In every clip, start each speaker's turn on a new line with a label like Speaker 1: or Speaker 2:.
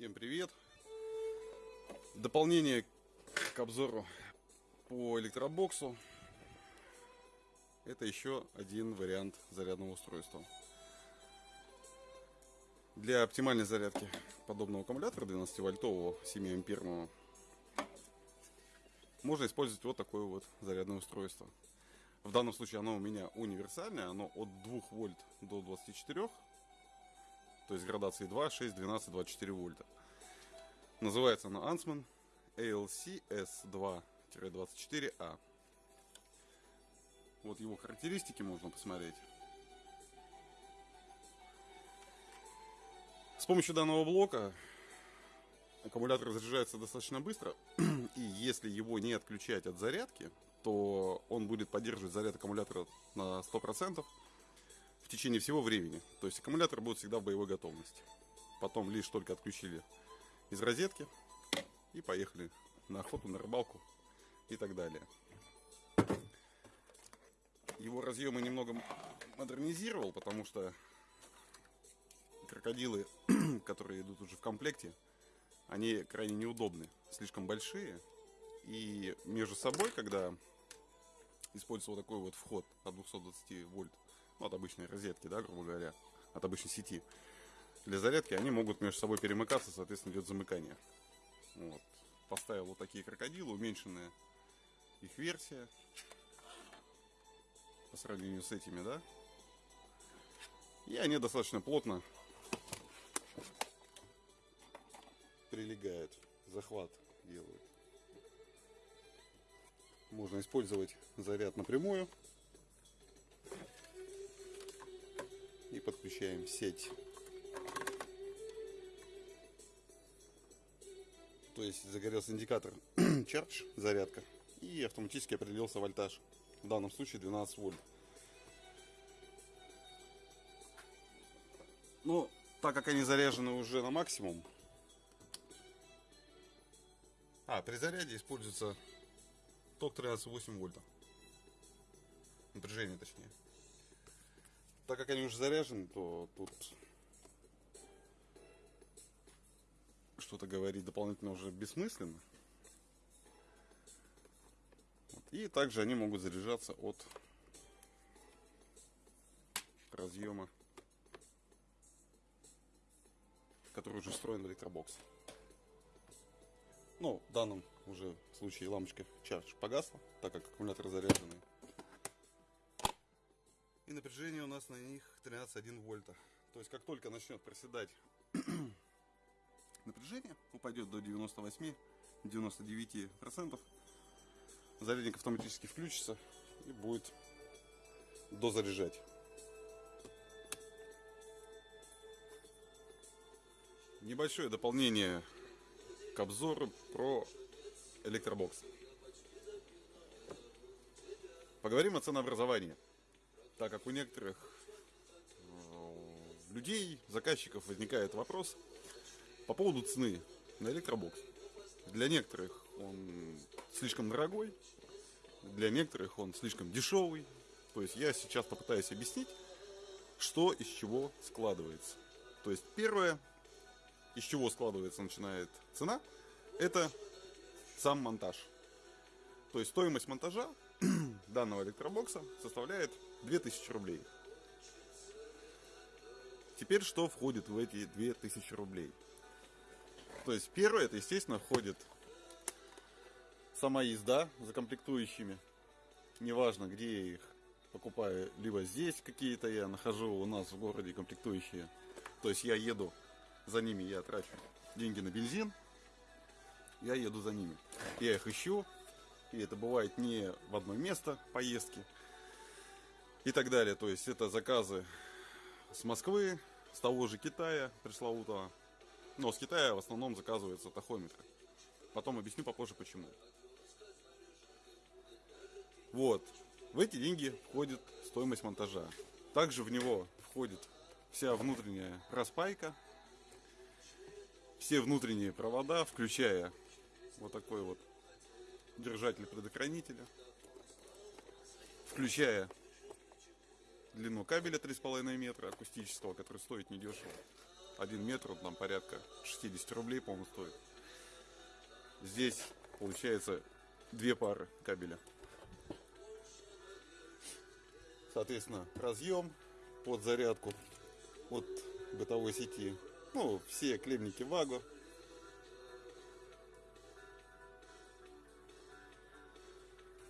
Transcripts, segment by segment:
Speaker 1: Всем привет! Дополнение к обзору по электробоксу. Это еще один вариант зарядного устройства. Для оптимальной зарядки подобного аккумулятора 12-вольтового 7-амперного можно использовать вот такое вот зарядное устройство. В данном случае оно у меня универсальное, оно от 2 вольт до 24 то есть градации 2, 6, 12, 24 вольта. Называется оно Ansman ALC-S2-24A. Вот его характеристики можно посмотреть. С помощью данного блока аккумулятор заряжается достаточно быстро. И если его не отключать от зарядки, то он будет поддерживать заряд аккумулятора на 100% в течение всего времени. То есть аккумулятор будет всегда в боевой готовности. Потом лишь только отключили из розетки и поехали на охоту, на рыбалку и так далее. Его разъемы немного модернизировал, потому что крокодилы, которые идут уже в комплекте, они крайне неудобны, слишком большие. И между собой, когда использовал такой вот вход от 220 вольт, ну, от обычной розетки, да, грубо говоря, от обычной сети, для зарядки они могут между собой перемыкаться, соответственно, идет замыкание. Вот. Поставил вот такие крокодилы, уменьшенная их версия по сравнению с этими, да. И они достаточно плотно прилегают, захват делают. Можно использовать заряд напрямую и подключаем сеть. То есть загорелся индикатор charge, зарядка, и автоматически определился вольтаж. В данном случае 12 вольт. Но так как они заряжены уже на максимум, а при заряде используется ток 13,8 вольта. Напряжение точнее так как они уже заряжены, то тут что-то говорить дополнительно уже бессмысленно. Вот. И также они могут заряжаться от разъема, который уже встроен в электробокс. Ну, в данном уже случае лампочка charge погасла, так как аккумулятор заряженный. И напряжение у нас на них 13,1 вольта. То есть как только начнет проседать напряжение, упадет до 98-99%, зарядник автоматически включится и будет дозаряжать. Небольшое дополнение к обзору про электробокс. Поговорим о ценообразовании так как у некоторых э, людей, заказчиков возникает вопрос по поводу цены на электробокс. Для некоторых он слишком дорогой, для некоторых он слишком дешевый. То есть я сейчас попытаюсь объяснить, что из чего складывается. То есть первое, из чего складывается, начинает цена, это сам монтаж. То есть стоимость монтажа данного электробокса составляет 2000 рублей. Теперь что входит в эти 2000 рублей? То есть первое, это естественно входит сама езда за комплектующими. Неважно, где я их покупаю, либо здесь какие-то я нахожу у нас в городе комплектующие. То есть я еду за ними, я трачу деньги на бензин, я еду за ними. Я их ищу, и это бывает не в одно место поездки и так далее. То есть это заказы с Москвы, с того же Китая пресловутого. Но с Китая в основном заказываются тахометры. Потом объясню попозже почему. Вот. В эти деньги входит стоимость монтажа. Также в него входит вся внутренняя распайка, все внутренние провода, включая вот такой вот держатель предохранителя, включая длину кабеля 3,5 метра акустического, который стоит недешево, 1 метр, там порядка 60 рублей, по-моему, стоит. Здесь получается две пары кабеля. Соответственно, разъем под зарядку от бытовой сети. Ну, все клемники Ваго.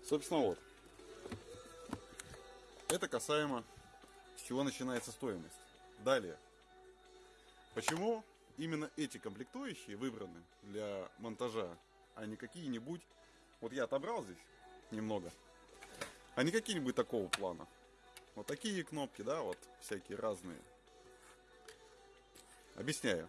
Speaker 1: Собственно, вот. Это касаемо, с чего начинается стоимость. Далее. Почему именно эти комплектующие выбраны для монтажа, а не какие-нибудь... Вот я отобрал здесь немного. А не какие-нибудь такого плана. Вот такие кнопки, да, вот всякие разные. Объясняю.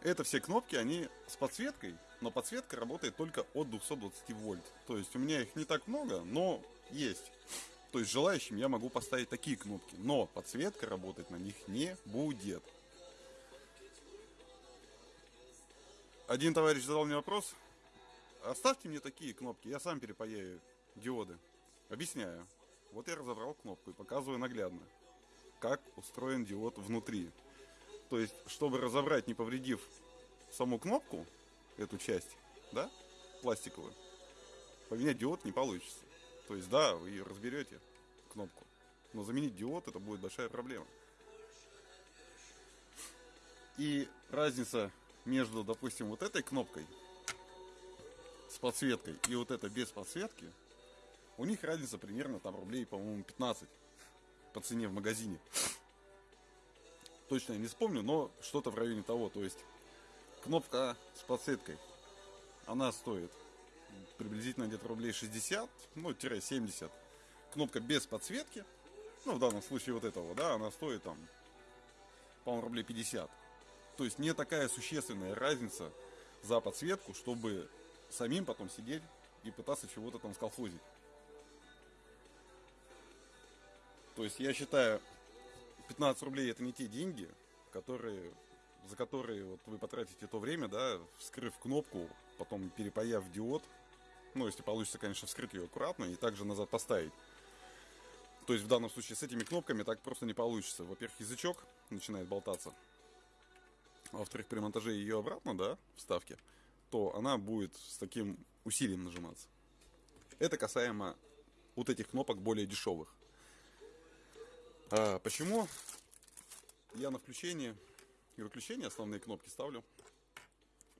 Speaker 1: Это все кнопки, они с подсветкой, но подсветка работает только от 220 вольт. То есть у меня их не так много, но есть. То есть желающим я могу поставить такие кнопки, но подсветка работать на них не будет. Один товарищ задал мне вопрос, оставьте мне такие кнопки, я сам перепаяю диоды. Объясняю. Вот я разобрал кнопку и показываю наглядно, как устроен диод внутри. То есть, чтобы разобрать, не повредив саму кнопку, эту часть, да, пластиковую, поменять диод не получится. То есть, да, вы разберете кнопку, но заменить диод это будет большая проблема. И разница между, допустим, вот этой кнопкой с подсветкой и вот это без подсветки, у них разница примерно там рублей, по-моему, 15 по цене в магазине. Точно я не вспомню, но что-то в районе того. То есть кнопка с подсветкой, она стоит приблизительно где-то рублей 60, ну, 70. Кнопка без подсветки, ну, в данном случае вот этого, да, она стоит там, по-моему, рублей 50. То есть не такая существенная разница за подсветку, чтобы самим потом сидеть и пытаться чего-то там сколхозить. То есть я считаю, 15 рублей это не те деньги, которые, за которые вот вы потратите то время, да, вскрыв кнопку, потом перепаяв диод, ну, если получится, конечно, вскрыть ее аккуратно и также назад поставить. То есть в данном случае с этими кнопками так просто не получится. Во-первых, язычок начинает болтаться. А во-вторых, при монтаже ее обратно, да, вставки, то она будет с таким усилием нажиматься. Это касаемо вот этих кнопок более дешевых. А, почему я на включение и выключение основные кнопки ставлю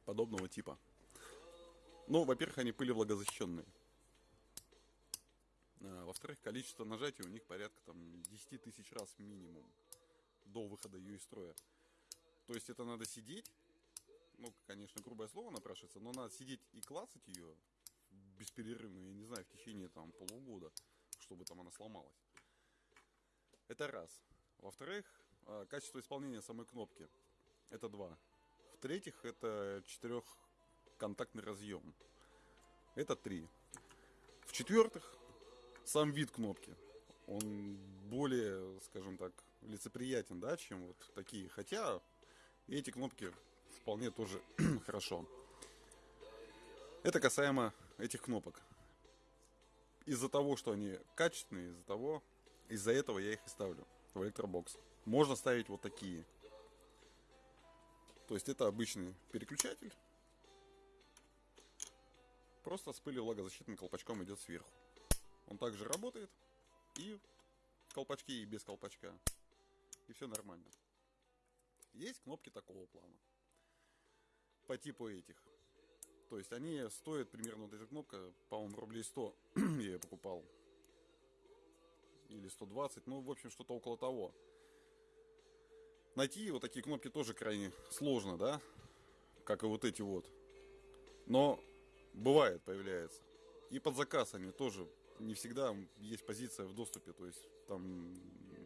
Speaker 1: подобного типа? Ну, во-первых, они пылевлагозащищенные. А, во-вторых, количество нажатий у них порядка там 10 тысяч раз минимум до выхода ее из строя. То есть это надо сидеть, ну, конечно, грубое слово напрашивается, но надо сидеть и клацать ее бесперерывно, я не знаю, в течение там полугода, чтобы там она сломалась. Это раз. Во-вторых, а, качество исполнения самой кнопки. Это два. В-третьих, это четырехконтактный разъем. Это три. В-четвертых, сам вид кнопки. Он более, скажем так, лицеприятен, да, чем вот такие. Хотя эти кнопки вполне тоже хорошо. Это касаемо этих кнопок. Из-за того, что они качественные, из-за того, из-за этого я их и ставлю в электробокс. Можно ставить вот такие. То есть это обычный переключатель. Просто с пылью влагозащитным колпачком идет сверху. Он также работает и в колпачке, и без колпачка. И все нормально. Есть кнопки такого плана. По типу этих. То есть они стоят примерно, вот эта кнопка, по-моему, рублей 100 я ее покупал или 120, ну, в общем, что-то около того. Найти вот такие кнопки тоже крайне сложно, да, как и вот эти вот. Но бывает, появляется. И под заказ они тоже не всегда есть позиция в доступе, то есть там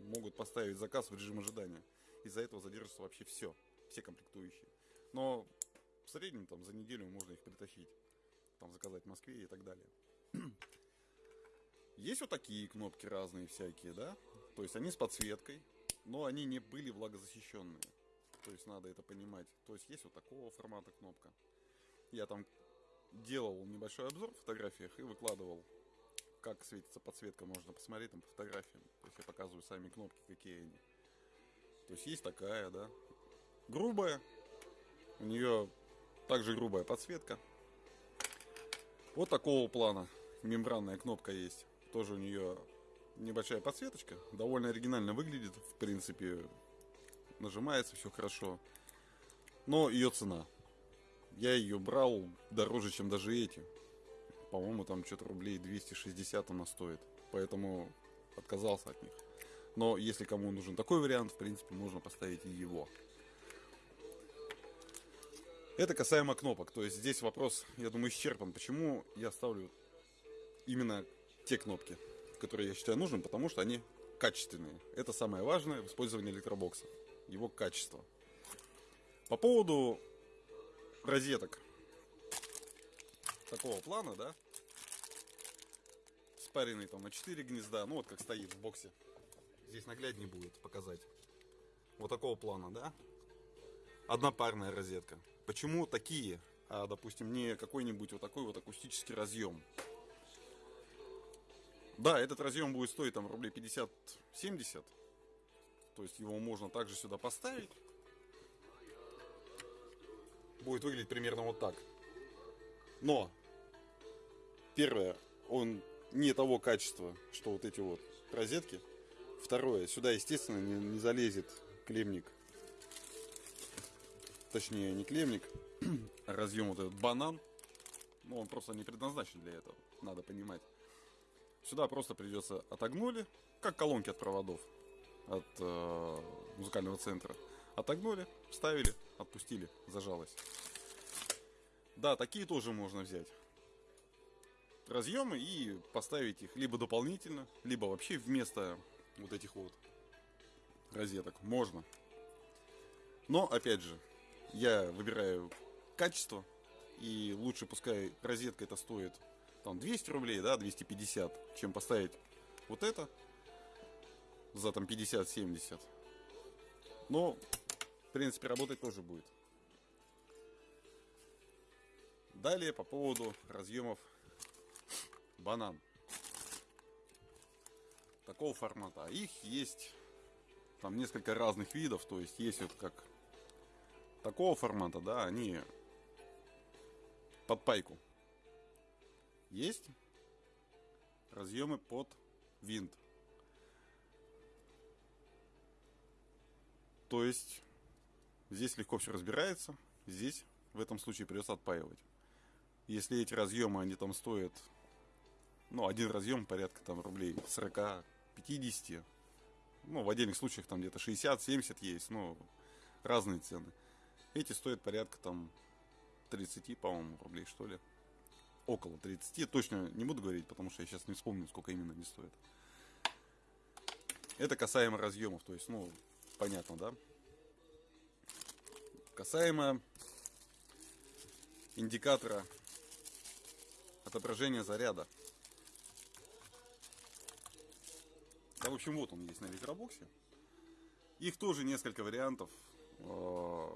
Speaker 1: могут поставить заказ в режим ожидания. Из-за этого задержится вообще все, все комплектующие. Но в среднем там за неделю можно их притащить, там заказать в Москве и так далее. Есть вот такие кнопки разные всякие, да? То есть они с подсветкой, но они не были влагозащищенные. То есть надо это понимать. То есть есть вот такого формата кнопка. Я там делал небольшой обзор в фотографиях и выкладывал, как светится подсветка. Можно посмотреть там по фотографиям. То есть я показываю сами кнопки, какие они. То есть есть такая, да. грубая. У нее также грубая подсветка. Вот такого плана мембранная кнопка есть. Тоже у нее небольшая подсветочка. Довольно оригинально выглядит. В принципе, нажимается все хорошо. Но ее цена. Я ее брал дороже, чем даже эти. По-моему, там что-то рублей 260 она стоит. Поэтому отказался от них. Но если кому нужен такой вариант, в принципе, можно поставить и его. Это касаемо кнопок. То есть здесь вопрос, я думаю, исчерпан. Почему я ставлю именно те кнопки, которые я считаю нужным, потому что они качественные. Это самое важное в использовании электробокса. Его качество. По поводу розеток такого плана, да, спаренный там на 4 гнезда, ну вот как стоит в боксе. Здесь нагляднее будет показать. Вот такого плана, да. Однопарная розетка. Почему такие, а, допустим, не какой-нибудь вот такой вот акустический разъем? Да, этот разъем будет стоить там рублей 50-70. То есть его можно также сюда поставить. Будет выглядеть примерно вот так. Но, первое, он не того качества, что вот эти вот розетки. Второе, сюда, естественно, не, не залезет клемник точнее не клемник, а разъем вот этот банан. Ну, он просто не предназначен для этого, надо понимать. Сюда просто придется отогнули, как колонки от проводов от э, музыкального центра. Отогнули, вставили, отпустили, зажалось. Да, такие тоже можно взять. Разъемы и поставить их либо дополнительно, либо вообще вместо вот этих вот розеток. Можно. Но, опять же, я выбираю качество, и лучше пускай розетка это стоит там 200 рублей, да, 250, чем поставить вот это за там 50-70. Но, принципе, работать тоже будет. Далее по поводу разъемов банан. Такого формата. А их есть там несколько разных видов. То есть есть вот как такого формата, да, они под пайку. Есть разъемы под винт. То есть здесь легко все разбирается. Здесь в этом случае придется отпаивать. Если эти разъемы, они там стоят, ну, один разъем порядка там рублей 40-50. Ну, в отдельных случаях там где-то 60-70 есть, но разные цены. Эти стоят порядка там 30, по-моему, рублей, что ли. Около 30. Точно не буду говорить, потому что я сейчас не вспомню, сколько именно они стоят. Это касаемо разъемов, то есть, ну, понятно, да? Касаемо индикатора отображения заряда. Да, в общем, вот он есть на электробоксе. Их тоже несколько вариантов. Э,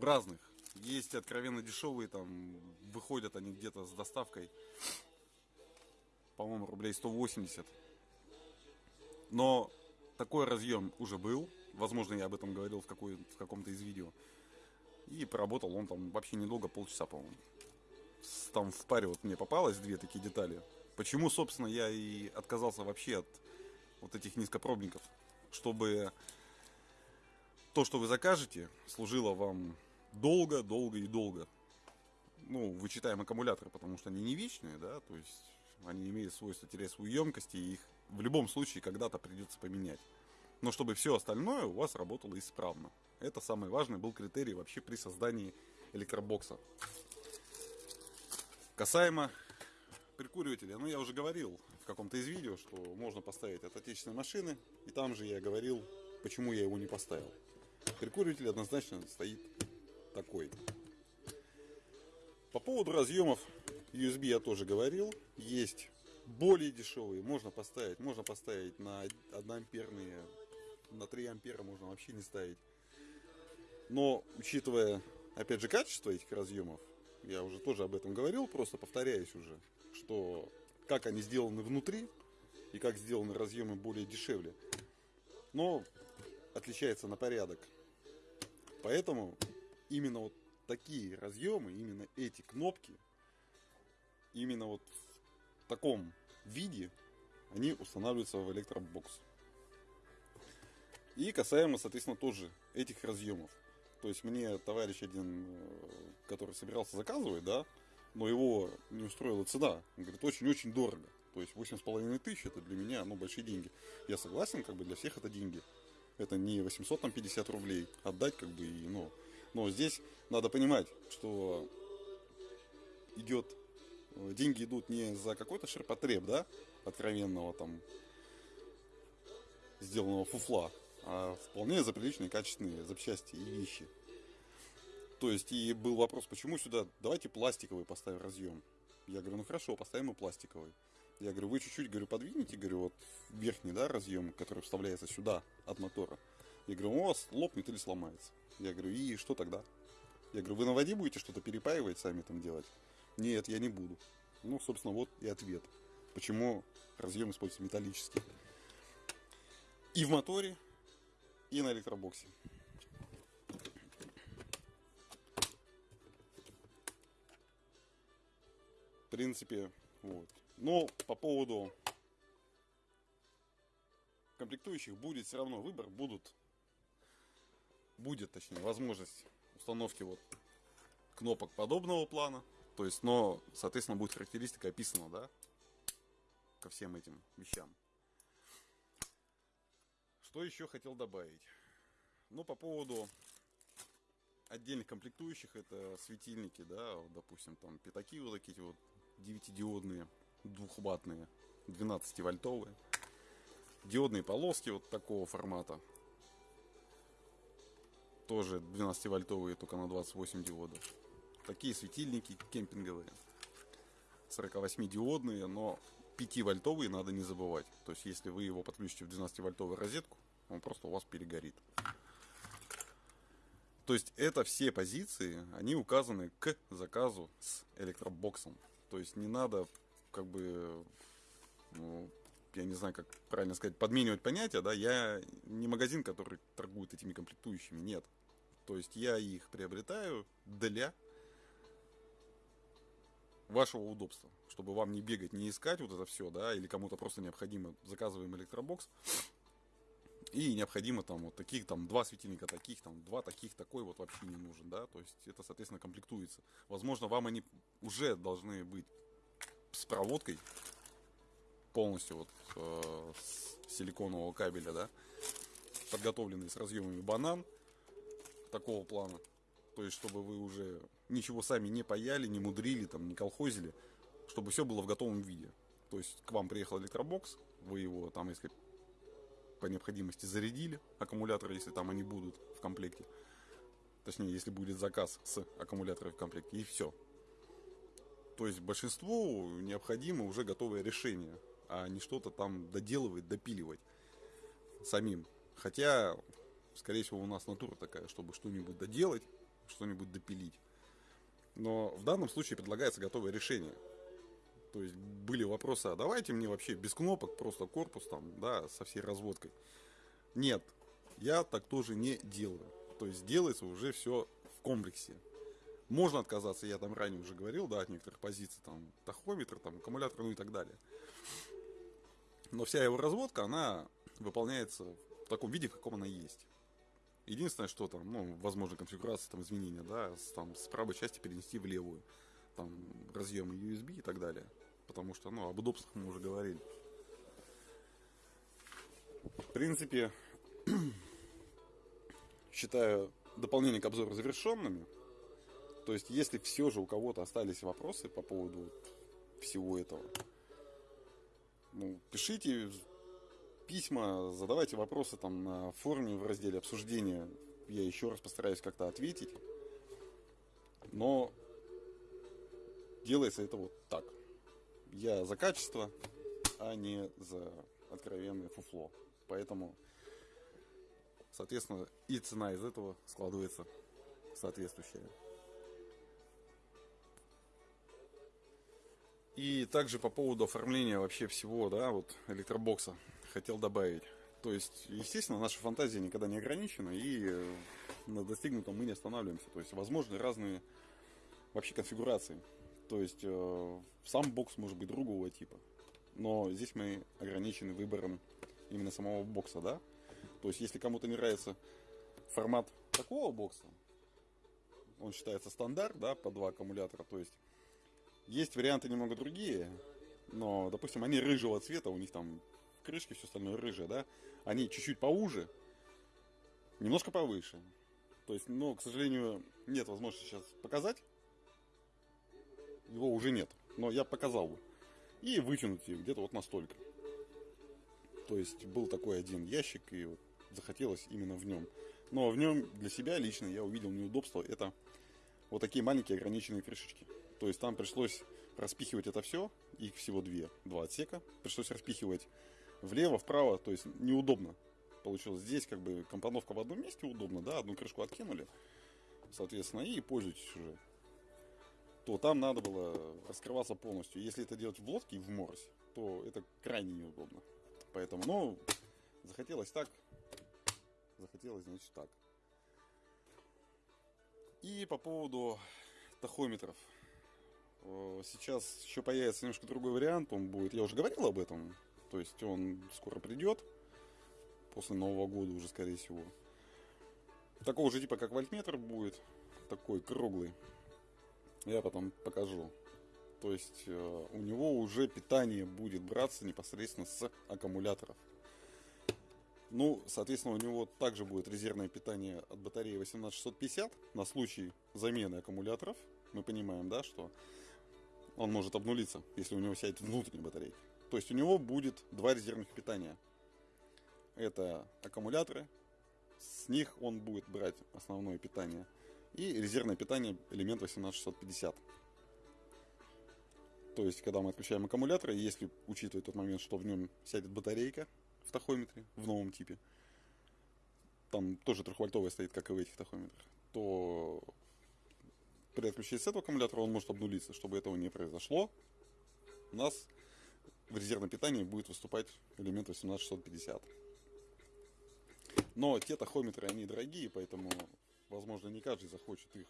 Speaker 1: разных. Есть откровенно дешевые, там выходят они где-то с доставкой, по-моему, рублей 180. Но такой разъем уже был. Возможно, я об этом говорил в, в каком-то из видео. И поработал он там вообще недолго, полчаса, по-моему. Там в паре вот мне попалось две такие детали. Почему, собственно, я и отказался вообще от вот этих низкопробников. Чтобы то, что вы закажете, служило вам долго, долго и долго. Ну, вычитаем аккумуляторы, потому что они не вечные, да, то есть они имеют свойство терять свою емкость, и их в любом случае когда-то придется поменять. Но чтобы все остальное у вас работало исправно. Это самый важный был критерий вообще при создании электробокса. Касаемо прикуривателя, ну я уже говорил в каком-то из видео, что можно поставить от отечественной машины, и там же я говорил, почему я его не поставил. Прикуриватель однозначно стоит такой. По поводу разъемов USB я тоже говорил. Есть более дешевые, можно поставить. Можно поставить на 1 амперные, на 3 ампера можно вообще не ставить. Но, учитывая, опять же, качество этих разъемов, я уже тоже об этом говорил, просто повторяюсь уже, что как они сделаны внутри и как сделаны разъемы более дешевле. Но отличается на порядок Поэтому именно вот такие разъемы, именно эти кнопки, именно вот в таком виде они устанавливаются в электробокс. И касаемо, соответственно, тоже этих разъемов. То есть мне товарищ один, э, который собирался заказывать, да, но его не устроила цена. Он говорит, очень-очень дорого. То есть 8,5 тысяч это для меня, ну, большие деньги. Я согласен, как бы для всех это деньги. Это не 850 рублей отдать, как бы, и, ну, но здесь надо понимать, что идет, э, деньги идут не за какой-то ширпотреб, да, откровенного там, сделанного фуфла, вполне за приличные качественные запчасти и вещи. То есть, и был вопрос, почему сюда, давайте пластиковый поставим разъем. Я говорю, ну хорошо, поставим и пластиковый. Я говорю, вы чуть-чуть, говорю, подвинете, говорю, вот верхний, да, разъем, который вставляется сюда от мотора. Я говорю, у вас лопнет или сломается. Я говорю, и что тогда? Я говорю, вы на воде будете что-то перепаивать, сами там делать? Нет, я не буду. Ну, собственно, вот и ответ. Почему разъем используется металлический. И в моторе, и на электробоксе. В принципе, вот. Но по поводу комплектующих будет все равно выбор, будут, будет, точнее, возможность установки вот кнопок подобного плана. То есть, но, соответственно, будет характеристика описана, да, ко всем этим вещам. Что еще хотел добавить? Ну, по поводу отдельных комплектующих, это светильники, да, вот, допустим, там пятаки вот такие вот 9-диодные двухватные, 12-вольтовые. Диодные полоски вот такого формата. Тоже 12-вольтовые, только на 28 диодов. Такие светильники кемпинговые. 48-диодные, но 5-вольтовые надо не забывать. То есть, если вы его подключите в 12-вольтовую розетку, он просто у вас перегорит. То есть, это все позиции, они указаны к заказу с электробоксом. То есть, не надо как бы, ну, я не знаю, как правильно сказать, подменивать понятия, да, я не магазин, который торгует этими комплектующими, нет. То есть я их приобретаю для вашего удобства, чтобы вам не бегать, не искать вот это все, да, или кому-то просто необходимо, заказываем электробокс, и необходимо там вот таких, там два светильника таких, там два таких, такой вот вообще не нужен, да, то есть это, соответственно, комплектуется. Возможно, вам они уже должны быть с проводкой полностью вот э, с силиконового кабеля, да, подготовленный с разъемами банан такого плана. То есть, чтобы вы уже ничего сами не паяли, не мудрили, там, не колхозили, чтобы все было в готовом виде. То есть, к вам приехал электробокс, вы его там, если по необходимости зарядили, аккумуляторы, если там они будут в комплекте. Точнее, если будет заказ с аккумуляторами в комплекте, и все. То есть большинству необходимо уже готовое решение, а не что-то там доделывать, допиливать самим. Хотя, скорее всего, у нас натура такая, чтобы что-нибудь доделать, что-нибудь допилить. Но в данном случае предлагается готовое решение. То есть были вопросы, а давайте мне вообще без кнопок, просто корпус там, да, со всей разводкой. Нет, я так тоже не делаю. То есть делается уже все в комплексе. Можно отказаться, я там ранее уже говорил, да, от некоторых позиций, там, тахометр, там, аккумулятор, ну и так далее. Но вся его разводка, она выполняется в таком виде, в каком она есть. Единственное, что там, ну, возможно, конфигурация, там, изменения, да, там, с правой части перенести в левую. Там, разъемы USB и так далее. Потому что, ну, об удобствах мы уже говорили. В принципе, считаю дополнение к обзору завершенными. То есть, если все же у кого-то остались вопросы по поводу всего этого, ну, пишите письма, задавайте вопросы там на форуме в разделе обсуждения. Я еще раз постараюсь как-то ответить. Но делается это вот так. Я за качество, а не за откровенное фуфло. Поэтому, соответственно, и цена из этого складывается соответствующая. И также по поводу оформления вообще всего, да, вот электробокса хотел добавить. То есть, естественно, наша фантазия никогда не ограничена, и на достигнутом мы не останавливаемся. То есть возможны разные вообще конфигурации. То есть э, сам бокс может быть другого типа. Но здесь мы ограничены выбором именно самого бокса, да? То есть если кому-то не нравится формат такого бокса, он считается стандарт, да, по два аккумулятора, то есть есть варианты немного другие, но, допустим, они рыжего цвета, у них там крышки, все остальное рыжее, да, они чуть-чуть поуже, немножко повыше. То есть, но, к сожалению, нет возможности сейчас показать. Его уже нет, но я показал бы. И вытянуть их где-то вот настолько. То есть, был такой один ящик, и вот захотелось именно в нем. Но в нем для себя лично я увидел неудобство. Это вот такие маленькие ограниченные крышечки. То есть там пришлось распихивать это все, их всего две, два отсека. Пришлось распихивать влево, вправо, то есть неудобно получилось. Здесь как бы компоновка в одном месте удобно, да, одну крышку откинули, соответственно, и пользуйтесь уже. То там надо было раскрываться полностью. Если это делать в лодке и в морось, то это крайне неудобно. Поэтому, ну, захотелось так, захотелось, значит, так. И по поводу тахометров. Э, сейчас еще появится немножко другой вариант. Он будет, я уже говорил об этом. То есть он скоро придет. После Нового года уже, скорее всего. Такого же типа, как вольтметр будет. Такой круглый. Я потом покажу. То есть э, у него уже питание будет браться непосредственно с аккумуляторов. Ну, соответственно, у него также будет резервное питание от батареи 18650 на случай замены аккумуляторов. Мы понимаем, да, что он может обнулиться, если у него сядет внутренняя батарейка. То есть у него будет два резервных питания. Это аккумуляторы, с них он будет брать основное питание. И резервное питание элемент 18650. То есть, когда мы отключаем аккумулятор, если учитывать тот момент, что в нем сядет батарейка, в тахометре, в новом типе, там тоже трехвольтовая стоит, как и в этих тахометрах, то при отключении с этого аккумулятора он может обнулиться. Чтобы этого не произошло, у нас в резервном питании будет выступать элемент 18650. Но те тахометры, они дорогие, поэтому, возможно, не каждый захочет их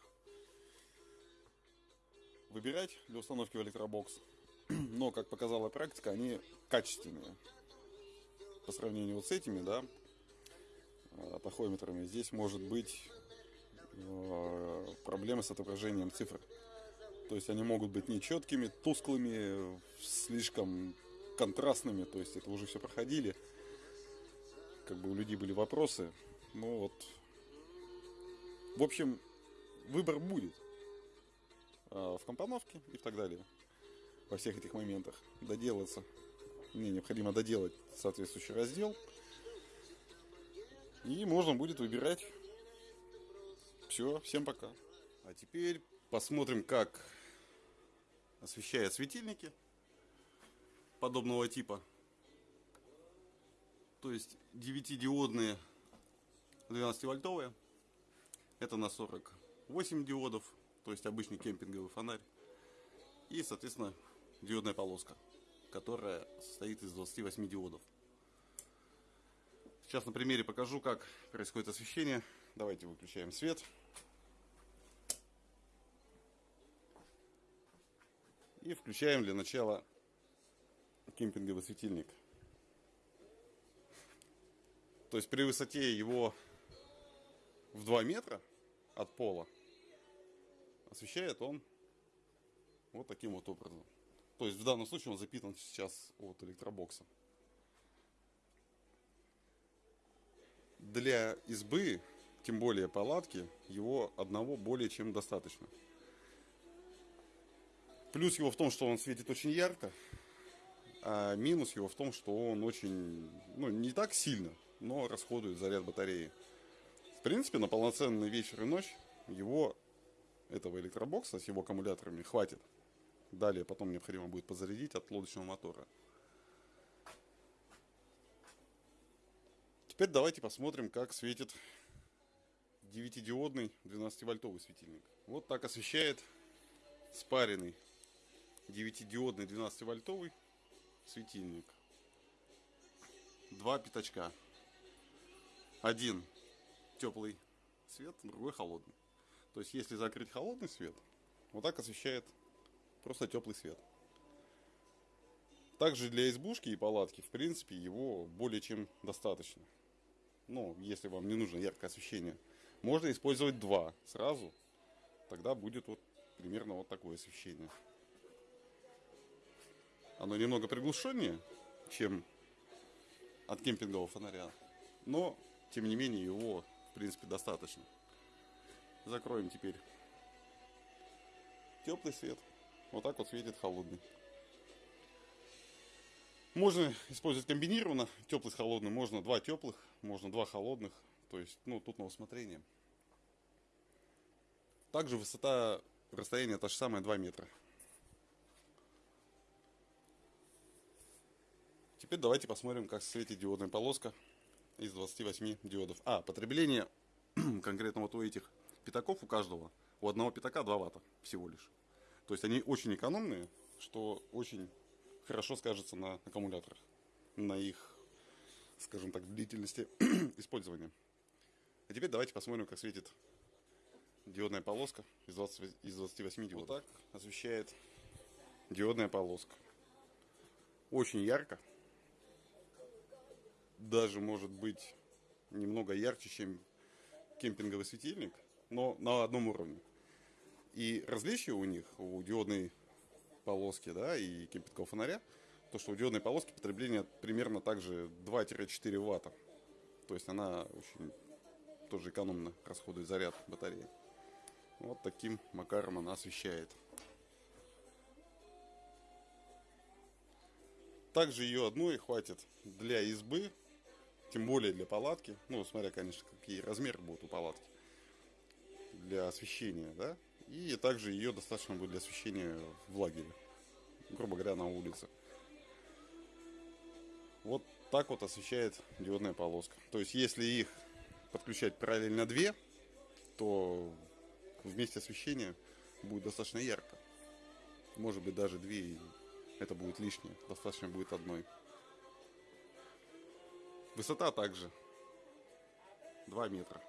Speaker 1: выбирать для установки в электробокс. Но, как показала практика, они качественные по сравнению вот с этими, да, э, тахометрами, здесь может быть э, проблемы с отображением цифр. То есть они могут быть нечеткими, тусклыми, слишком контрастными, то есть это уже все проходили. Как бы у людей были вопросы. Ну вот. В общем, выбор будет э, в компоновке и так далее. Во всех этих моментах доделаться мне необходимо доделать соответствующий раздел. И можно будет выбирать. Все, всем пока. А теперь посмотрим, как освещают светильники подобного типа. То есть 9-диодные 12-вольтовые. Это на 48 диодов, то есть обычный кемпинговый фонарь. И, соответственно, диодная полоска которая состоит из 28 диодов. Сейчас на примере покажу, как происходит освещение. Давайте выключаем свет. И включаем для начала кемпинговый светильник. То есть при высоте его в 2 метра от пола освещает он вот таким вот образом. То есть в данном случае он запитан сейчас от электробокса. Для избы, тем более палатки, его одного более чем достаточно. Плюс его в том, что он светит очень ярко, а минус его в том, что он очень, ну, не так сильно, но расходует заряд батареи. В принципе, на полноценный вечер и ночь его, этого электробокса с его аккумуляторами хватит. Далее потом необходимо будет подзарядить от лодочного мотора. Теперь давайте посмотрим, как светит 9-диодный 12-вольтовый светильник. Вот так освещает спаренный 9-диодный 12-вольтовый светильник. Два пятачка. Один теплый свет, другой холодный. То есть, если закрыть холодный свет, вот так освещает просто теплый свет. Также для избушки и палатки, в принципе, его более чем достаточно. Ну, если вам не нужно яркое освещение. Можно использовать два сразу. Тогда будет вот примерно вот такое освещение. Оно немного приглушеннее, чем от кемпингового фонаря. Но, тем не менее, его, в принципе, достаточно. Закроем теперь теплый свет. Вот так вот светит холодный. Можно использовать комбинированно, теплый с холодным. Можно два теплых, можно два холодных. То есть, ну, тут на усмотрение. Также высота расстояния та же самая 2 метра. Теперь давайте посмотрим, как светит диодная полоска из 28 диодов. А, потребление конкретно вот у этих пятаков, у каждого, у одного пятака 2 ватта всего лишь. То есть они очень экономные, что очень хорошо скажется на аккумуляторах, на их, скажем так, длительности использования. А теперь давайте посмотрим, как светит диодная полоска из, 20, из 28 диодов. Вот так освещает диодная полоска. Очень ярко. Даже может быть немного ярче, чем кемпинговый светильник, но на одном уровне. И различие у них, у диодной полоски, да, и кемпингового фонаря, то, что у диодной полоски потребление примерно также 2-4 ватта. То есть она очень тоже экономно расходует заряд батареи. Вот таким макаром она освещает. Также ее одной хватит для избы, тем более для палатки. Ну, смотря, конечно, какие размеры будут у палатки. Для освещения, да. И также ее достаточно будет для освещения в лагере. Грубо говоря, на улице. Вот так вот освещает диодная полоска. То есть, если их подключать параллельно две, то вместе освещения будет достаточно ярко. Может быть даже две, это будет лишнее. Достаточно будет одной. Высота также 2 метра.